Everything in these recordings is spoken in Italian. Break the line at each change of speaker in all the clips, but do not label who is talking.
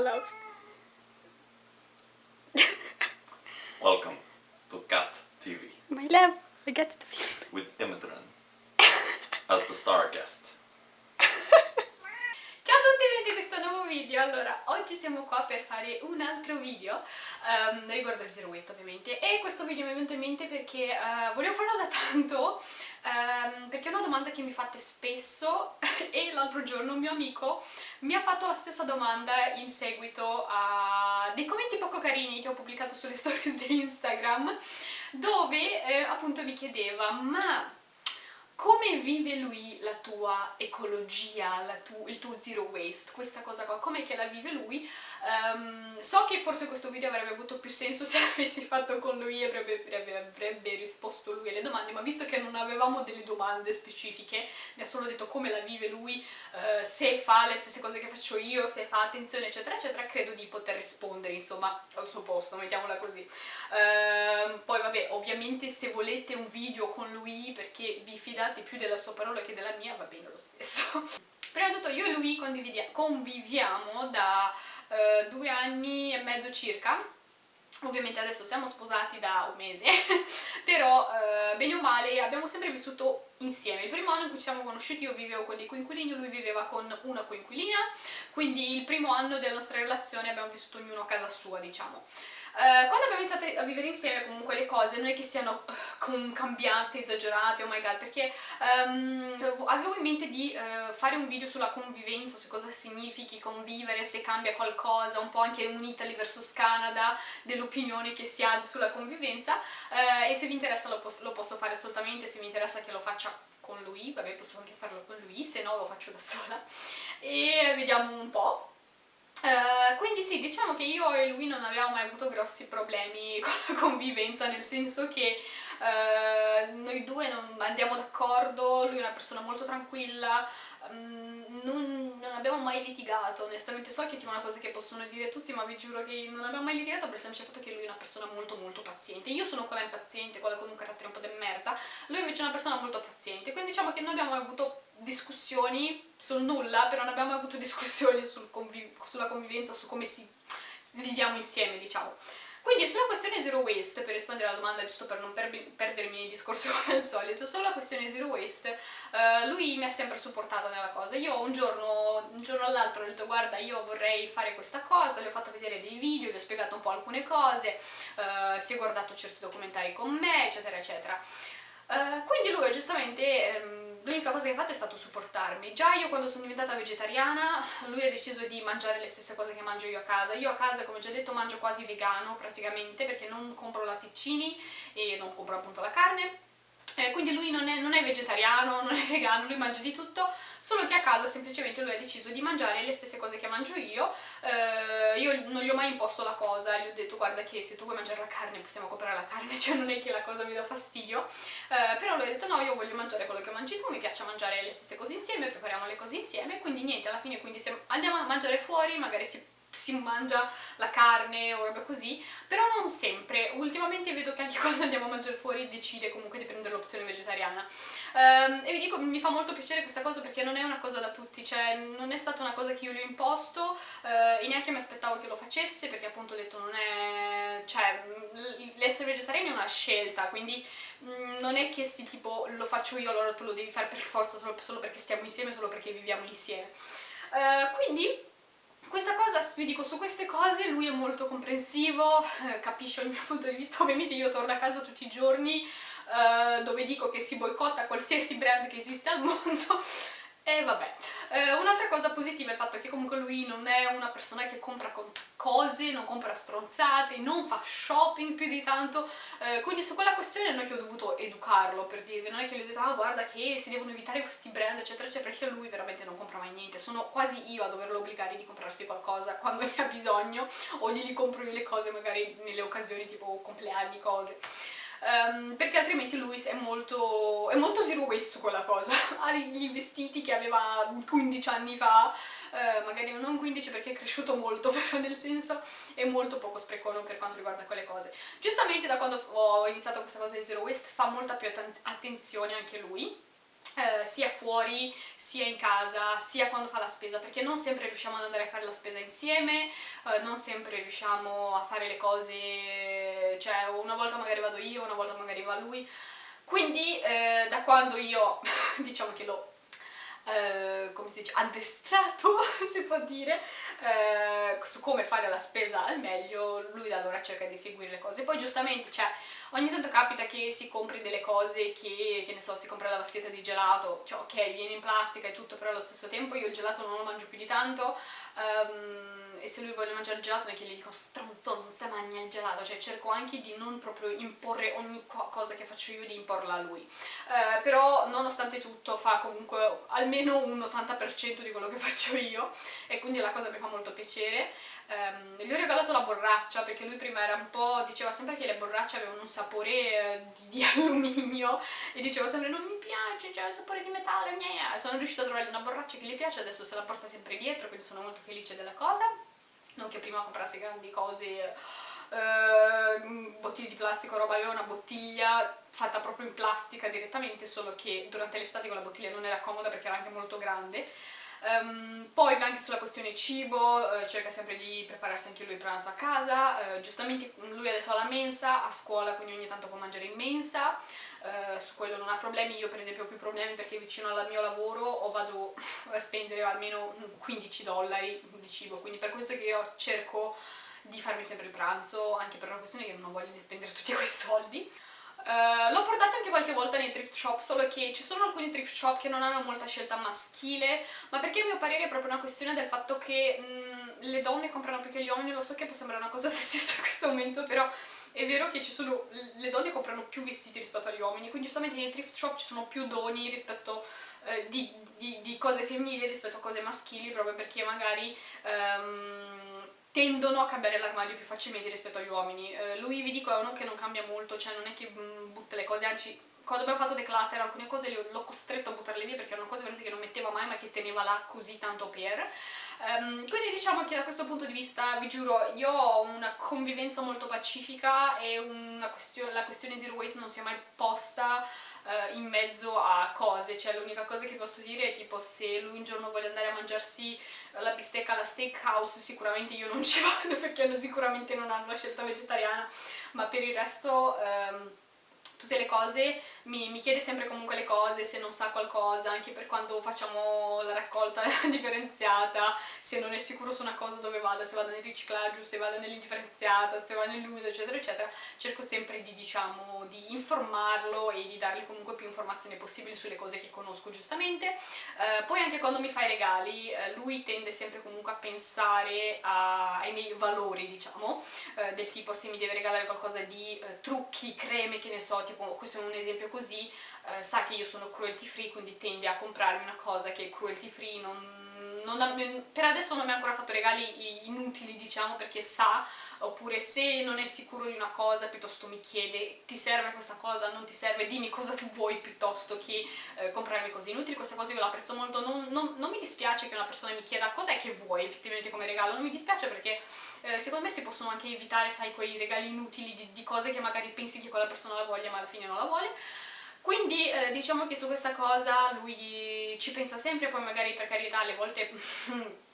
love.
Welcome to Cat TV
My love, I get film.
with Imodran as the star guest.
Ciao a tutti e benvenuti in questo nuovo video. Allora, oggi siamo qua per fare un altro video um, riguardo il Zero Waste ovviamente e questo video mi è venuto in mente perché uh, volevo farlo da tanto um, perché è una domanda che mi fate spesso e l'altro giorno un mio amico mi ha fatto la stessa domanda in seguito a dei commenti poco carini che ho pubblicato sulle stories di Instagram dove eh, appunto mi chiedeva ma come vive lui la tua ecologia, la tu, il tuo zero waste, questa cosa qua, com'è che la vive lui? Um, so che forse questo video avrebbe avuto più senso se l'avessi fatto con lui e avrebbe, avrebbe, avrebbe, risposto lui alle domande, ma visto che non avevamo delle domande specifiche, mi ha solo detto come la vive lui, uh, se fa le stesse cose che faccio io, se fa attenzione eccetera eccetera, credo di poter rispondere insomma al suo posto, mettiamola così. Uh, poi vabbè, ovviamente se volete un video con lui perché vi fidate più della sua parola che della mia, va bene lo stesso. Prima di tutto io e lui conviviamo da uh, due anni e mezzo circa, ovviamente adesso siamo sposati da un mese, però uh, bene o male abbiamo sempre vissuto insieme. Il primo anno in cui ci siamo conosciuti io vivevo con dei coinquilini, lui viveva con una coinquilina, quindi il primo anno della nostra relazione abbiamo vissuto ognuno a casa sua, diciamo. Uh, quando abbiamo iniziato a vivere insieme comunque le cose non è che siano uh, cambiate, esagerate, oh my god, perché um, avevo in mente di uh, fare un video sulla convivenza, su cosa significhi convivere, se cambia qualcosa, un po' anche un Italy vs Canada, dell'opinione che si ha sulla convivenza. E se vi interessa lo, pos lo posso fare assolutamente, se vi interessa che lo faccia con lui, vabbè posso anche farlo con lui, se no lo faccio da sola. E vediamo un po' Uh, quindi sì, diciamo che io e lui non abbiamo mai avuto grossi problemi con la convivenza, nel senso che uh, noi due non andiamo d'accordo, lui è una persona molto tranquilla, um, non, non, abbiamo mai litigato, onestamente so che è una cosa che possono dire tutti, ma vi giuro che non abbiamo mai litigato per il semplice fatto che lui è una persona molto molto paziente. Io sono quella impaziente, quella con un carattere un po' di merda, lui invece è una persona molto paziente, quindi diciamo che non abbiamo mai avuto discussioni sul nulla, però non abbiamo avuto discussioni sul sulla convivenza, su come si viviamo insieme, diciamo. Quindi sulla questione zero waste, per rispondere alla domanda giusto per non per perdermi nel discorso come al solito, sulla questione zero waste, uh, lui mi ha sempre supportato nella cosa. Io un giorno, un giorno all'altro ho detto guarda io vorrei fare questa cosa, gli ho fatto vedere dei video, gli ho spiegato un po' alcune cose, uh, si è guardato certi documentari con me, eccetera eccetera. Uh, quindi lui giustamente... L'unica cosa che ha fatto è stato supportarmi. Già io quando sono diventata vegetariana, lui ha deciso di mangiare le stesse cose che mangio io a casa. Io a casa, come già detto, mangio quasi vegano praticamente, perché non compro latticini e non compro appunto la carne eh, quindi lui non è, non è, vegetariano, non è vegano, lui mangia di tutto, solo che a casa semplicemente lui ha deciso di mangiare le stesse cose che mangio io, eh, io non gli ho mai imposto la cosa, gli ho detto guarda che se tu vuoi mangiare la carne possiamo comprare la carne, cioè non è che la cosa mi dà fastidio, eh, però lui ha detto no io voglio mangiare quello che mangi tu, mi piace mangiare le stesse cose insieme, prepariamo le cose insieme, quindi niente, alla fine quindi andiamo a mangiare fuori, magari si si mangia la carne o roba così, però non sempre. Ultimamente vedo che anche quando andiamo a mangiare fuori decide comunque di prendere l'opzione vegetariana. Um, e vi dico, mi fa molto piacere questa cosa perché non è una cosa da tutti, cioè non è stata una cosa che io gli ho imposto uh, e neanche mi aspettavo che lo facesse perché appunto ho detto non è... cioè l'essere vegetariani è una scelta, quindi mh, non è che se tipo lo faccio io allora tu lo devi fare per forza solo, solo perché stiamo insieme, solo perché viviamo insieme. Uh, quindi questa cosa, vi dico, su queste cose lui è molto comprensivo, eh, capisce il mio punto di vista, ovviamente io torno a casa tutti i giorni eh, dove dico che si boicotta qualsiasi brand che esiste al mondo e vabbè, eh, un'altra cosa positiva è il fatto che comunque lui non è una persona che compra cose, non compra stronzate, non fa shopping più di tanto, eh, quindi su quella questione non è che ho dovuto educarlo per dirvi, non è che gli ho detto ah guarda che si devono evitare questi brand eccetera eccetera, perché lui veramente non compra mai niente, sono quasi io a doverlo obbligare di comprarsi qualcosa quando ne ha bisogno o gli compro io le cose magari nelle occasioni tipo compleanni, cose um, perché altrimenti lui è molto, è molto zero waste quella cosa. Ha i vestiti che aveva 15 anni fa uh, magari non 15 perché è cresciuto molto però nel senso è molto poco sprecono per quanto riguarda quelle cose. Giustamente da quando ho iniziato questa cosa di zero waste fa molta più attenzione anche lui eh, sia fuori, sia in casa, sia quando fa la spesa, perché non sempre riusciamo ad andare a fare la spesa insieme, eh, non sempre riusciamo a fare le cose, cioè una volta magari vado io, una volta magari va lui, quindi eh, da quando io, diciamo che l'ho Uh, come si dice, addestrato, si può dire, uh, su come fare la spesa al meglio, lui da allora cerca di seguire le cose. Poi giustamente, cioè, ogni tanto capita che si compri delle cose che, che ne so, si compra la vaschetta di gelato, cioè ok, viene in plastica e tutto, però allo stesso tempo io il gelato non lo mangio più di tanto, um, e se lui vuole mangiare il gelato non è che gli dico stronzo non stai mangiando il gelato, cioè cerco anche di non proprio imporre ogni cosa che faccio io di imporla a lui. Uh, però nonostante tutto fa comunque almeno un 80% di quello che faccio io e quindi la cosa mi fa molto piacere. Um, gli ho regalato la borraccia perché lui prima era un po', diceva sempre che le borracce avevano un sapore eh, di, di, alluminio e diceva sempre non mi piace, c'è il sapore di metallo, gnea. sono riuscita a trovare una borraccia che gli piace, adesso se la porta sempre dietro, quindi sono molto felice della cosa non che prima comprassi grandi cose eh, bottiglie di plastica roba, aveva una bottiglia fatta proprio in plastica direttamente, solo che durante l'estate con la bottiglia non era comoda perché era anche molto grande. Um, poi anche sulla questione cibo, uh, cerca sempre di prepararsi anche lui il pranzo a casa, uh, giustamente lui adesso ha la mensa, a scuola quindi ogni tanto può mangiare in mensa, uh, su quello non ha problemi, io per esempio ho più problemi perché vicino al mio lavoro o vado a spendere almeno 15 dollari di cibo, quindi per questo che io cerco di farmi sempre il pranzo, anche per una questione che non ho voglia di spendere tutti quei soldi. Uh, l'ho portata anche qualche volta nei thrift shop, solo che ci sono alcuni thrift shop che non hanno molta scelta maschile, ma perché a mio parere è proprio una questione del fatto che mh, mm, le donne comprano più che gli uomini, lo so che può sembrare una cosa sessista in questo momento, però è vero che sono, le donne comprano più vestiti rispetto agli uomini, quindi giustamente nei thrift shop ci sono più doni rispetto eh, di, di, di, cose femminili rispetto a cose maschili, proprio perché magari... Um, tendono a cambiare l'armadio più facilmente rispetto agli uomini. Eh, lui, vi dico, è uno che non cambia molto, cioè non è che mm, butta le cose, anzi quando abbiamo fatto declutter alcune cose l'ho costretto a buttarle via perché erano cose veramente che non metteva mai ma che teneva là così tanto per. Um, quindi diciamo che da questo punto di vista, vi giuro, io ho una convivenza molto pacifica e question la questione zero waste non si è mai posta uh, in mezzo a cose, cioè l'unica cosa che posso dire è tipo se lui un giorno vuole andare a mangiarsi la bistecca alla steakhouse sicuramente io non ci vado perché sicuramente non hanno la scelta vegetariana, ma per il resto... Um, tutte le cose, mi, mi, chiede sempre comunque le cose, se non sa qualcosa, anche per quando facciamo la raccolta differenziata, se non è sicuro su una cosa dove vada, se vada nel riciclaggio, se vada nell'indifferenziata, se vada nell'umido, eccetera, eccetera, cerco sempre di, diciamo, di informarlo e di dargli comunque più informazioni possibili sulle cose che conosco giustamente. Eh, poi anche quando mi fa i regali, eh, lui tende sempre comunque a pensare a, ai miei valori, diciamo, eh, del tipo se mi deve regalare qualcosa di eh, trucchi, creme, che ne so, tipo questo è un esempio così, eh, sa che io sono cruelty free, quindi tende a comprarmi una cosa che è cruelty free, non, non per adesso non mi ha ancora fatto regali inutili diciamo perché sa, oppure se non è sicuro di una cosa piuttosto mi chiede ti serve questa cosa, non ti serve, dimmi cosa tu vuoi piuttosto che eh, comprarmi cose inutili, queste cose io le apprezzo molto, non, non, non mi dispiace che una persona mi chieda cos'è che vuoi effettivamente come regalo, non mi dispiace perché eh, secondo me si possono anche evitare, sai, quei regali inutili di, di, cose che magari pensi che quella persona la voglia ma alla fine non la vuole. Quindi eh, diciamo che su questa cosa lui ci pensa sempre, poi magari per carità alle volte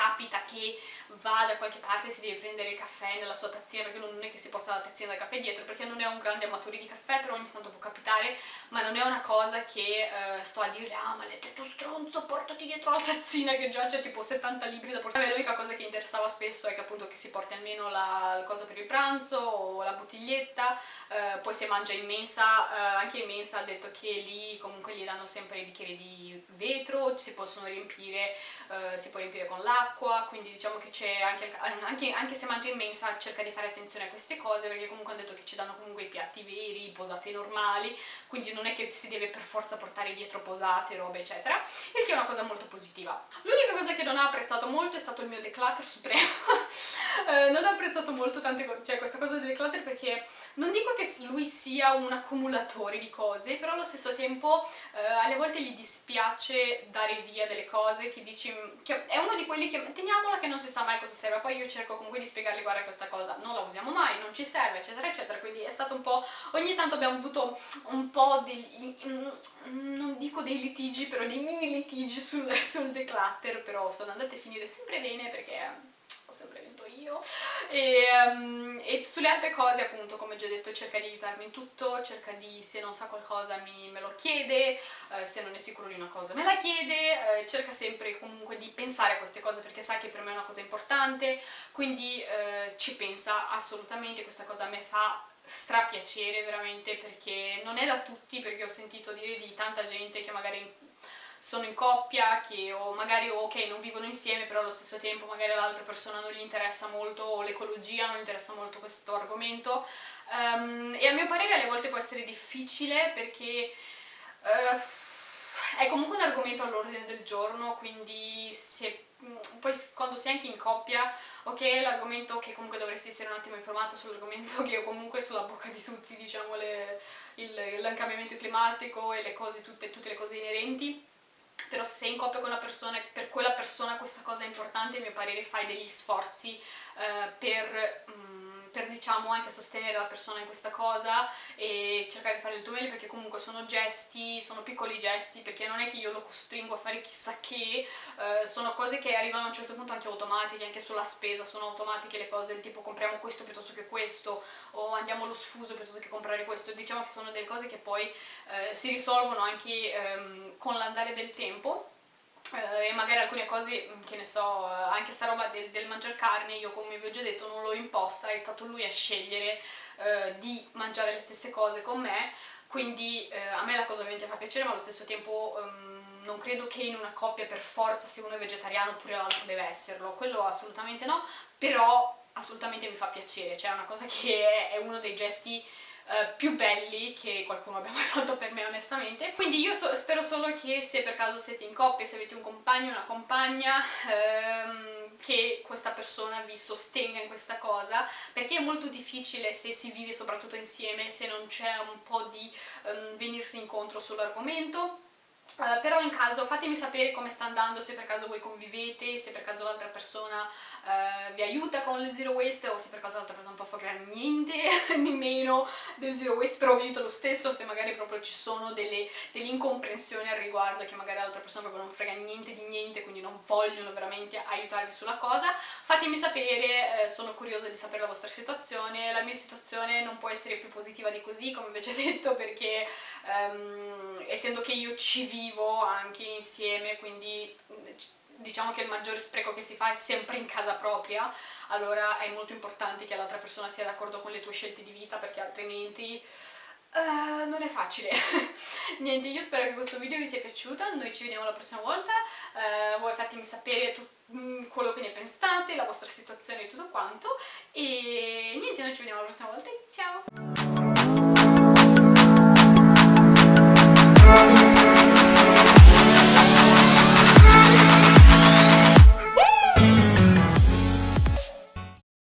capita che va da qualche parte e si deve prendere il caffè nella sua tazzina perché non è che si porta la tazzina del caffè dietro perché non è un grande amatore di caffè però ogni tanto può capitare ma non è una cosa che eh, sto a dire ah maledetto stronzo portati dietro la tazzina che già c'è tipo 70 libri da portare. L'unica cosa che interessava spesso è che appunto che si porti almeno la, la cosa per il pranzo o la bottiglietta eh, poi se mangia in mensa eh, anche in mensa ha detto che lì comunque gli danno sempre i bicchieri di vetro si possono riempire eh, si può riempire con l'acqua quindi diciamo che c'è anche, anche, anche, se mangia in mensa cerca di fare attenzione a queste cose perché comunque hanno detto che ci danno comunque i piatti veri, posate normali, quindi non è che si deve per forza portare dietro posate, robe eccetera, il che è una cosa molto positiva. L'unica cosa che non ha apprezzato molto è stato il mio declutter supremo eh, non ho apprezzato molto tante cose, cioè questa cosa del declutter perché non dico che lui sia un accumulatore di cose, però allo stesso tempo eh, alle volte gli dispiace dare via delle cose che dici, che è uno di quelli che teniamola che non si sa mai cosa serve, poi io cerco comunque di spiegargli guarda questa cosa non la usiamo mai, non ci serve eccetera eccetera, quindi è stato un po', ogni tanto abbiamo avuto un po' degli, non dico dei litigi, però dei mini litigi sul, sul declutter, però sono andate a finire sempre bene perché ho sempre vinto io. E, um, e, sulle altre cose appunto come già detto cerca di aiutarmi in tutto cerca di se non sa qualcosa mi, me lo chiede uh, se non è sicuro di una cosa me la chiede uh, cerca sempre comunque di pensare a queste cose perché sa che per me è una cosa importante quindi uh, ci pensa assolutamente questa cosa a me fa strapiacere veramente perché non è da tutti perché ho sentito dire di tanta gente che magari sono in coppia, che o magari ok non vivono insieme però allo stesso tempo magari l'altra persona non gli interessa molto l'ecologia non gli interessa molto questo argomento. Um, e a mio parere alle volte può essere difficile perché uh, è comunque un argomento all'ordine del giorno quindi se poi quando sei anche in coppia, ok, l'argomento che comunque dovresti essere un attimo informato sull'argomento che è comunque sulla bocca di tutti, diciamo, le, il, il cambiamento climatico e le cose, tutte, tutte le cose inerenti, però se sei in coppia con una persona per quella persona questa cosa è importante, a mio parere fai degli sforzi eh, per... Mm, per diciamo anche sostenere la persona in questa cosa e cercare di fare il tuo meglio perché comunque sono gesti, sono piccoli gesti perché non è che io lo costringo a fare chissà che, eh, sono cose che arrivano a un certo punto anche automatiche, anche sulla spesa sono automatiche le cose, tipo compriamo questo piuttosto che questo o andiamo allo sfuso piuttosto che comprare questo, diciamo che sono delle cose che poi eh, si risolvono anche ehm, con l'andare del tempo e magari alcune cose, mm, che ne so, uh, anche sta roba del, del mangiare carne, io come vi ho già detto non l'ho imposta, è stato lui a scegliere uh, di mangiare le stesse cose con me, quindi a me la cosa ovviamente fa piacere, ma allo stesso tempo um, non credo che in una coppia per forza se uno è vegetariano oppure l'altro deve esserlo, quello assolutamente no, però assolutamente mi fa piacere, cioè è una cosa che è, è uno dei gesti Uh, più belli che qualcuno abbia mai fatto per me onestamente. Quindi io so spero solo che se per caso siete in coppia, se avete un compagno una compagna um, che questa persona vi sostenga in questa cosa perché è molto difficile se si vive soprattutto insieme se non c'è un po' di um, venirsi incontro sull'argomento Uh, però in caso fatemi sapere come sta andando, se per caso voi convivete, se per caso l'altra persona uh, vi aiuta con il zero waste o se per caso l'altra persona non può fare niente di meno del zero waste, però vi aiuta lo stesso, se magari proprio ci sono delle, delle incomprensioni al riguardo, che magari l'altra persona proprio non frega niente di niente, quindi non vogliono veramente aiutarvi sulla cosa, fatemi sapere, eh, sono curiosa di sapere la vostra situazione, la mia situazione non può essere più positiva di così, come vi ho già detto, perché um, essendo che io ci vivo vivo anche insieme, quindi diciamo che il maggiore spreco che si fa è sempre in casa propria, allora è molto importante che l'altra persona sia d'accordo con le tue scelte di vita perché altrimenti uh, non è facile. Niente, io spero che questo video vi sia piaciuto, noi ci vediamo la prossima volta, uh, voi fatemi sapere mm, quello che ne pensate, la vostra situazione e tutto quanto e niente, noi ci vediamo la prossima volta, ciao!